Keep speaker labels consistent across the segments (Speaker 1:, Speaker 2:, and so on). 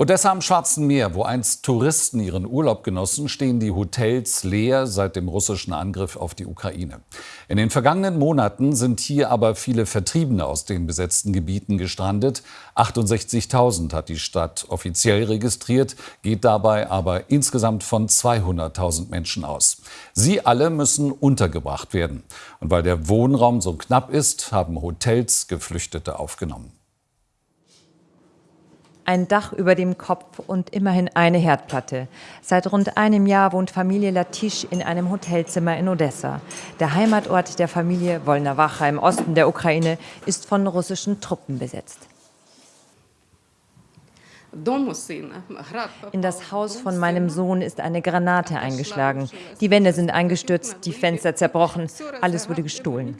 Speaker 1: Odessa am Schwarzen Meer, wo einst Touristen ihren Urlaub genossen, stehen die Hotels leer seit dem russischen Angriff auf die Ukraine. In den vergangenen Monaten sind hier aber viele Vertriebene aus den besetzten Gebieten gestrandet. 68.000 hat die Stadt offiziell registriert, geht dabei aber insgesamt von 200.000 Menschen aus. Sie alle müssen untergebracht werden. Und weil der Wohnraum so knapp ist, haben Hotels Geflüchtete aufgenommen
Speaker 2: ein Dach über dem Kopf und immerhin eine Herdplatte. Seit rund einem Jahr wohnt Familie Latisch in einem Hotelzimmer in Odessa. Der Heimatort der Familie Wolnawacha im Osten der Ukraine ist von russischen Truppen besetzt. In das Haus von meinem Sohn ist eine Granate eingeschlagen. Die Wände sind eingestürzt, die Fenster zerbrochen, alles wurde gestohlen.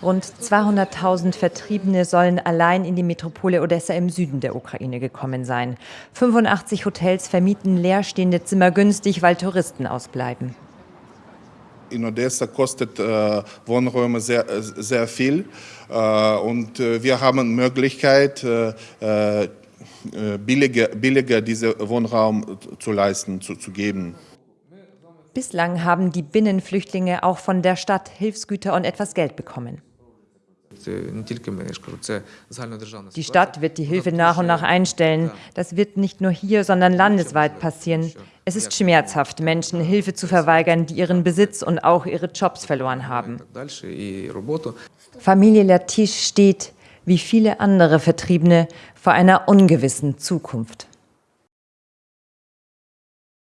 Speaker 2: Rund 200.000 Vertriebene sollen allein in die Metropole Odessa im Süden der Ukraine gekommen sein. 85 Hotels vermieten leerstehende Zimmer günstig, weil Touristen ausbleiben.
Speaker 3: In Odessa kostet äh, Wohnräume sehr, sehr viel äh, und äh, wir haben Möglichkeit, äh, äh, billiger, billiger diesen Wohnraum zu leisten, zu, zu geben.
Speaker 2: Bislang haben die Binnenflüchtlinge auch von der Stadt Hilfsgüter und etwas Geld bekommen. Die Stadt wird die Hilfe nach und nach einstellen. Das wird nicht nur hier, sondern landesweit passieren. Es ist schmerzhaft, Menschen Hilfe zu verweigern, die ihren Besitz und auch ihre Jobs verloren haben. Familie Latisch steht, wie viele andere Vertriebene, vor einer ungewissen Zukunft.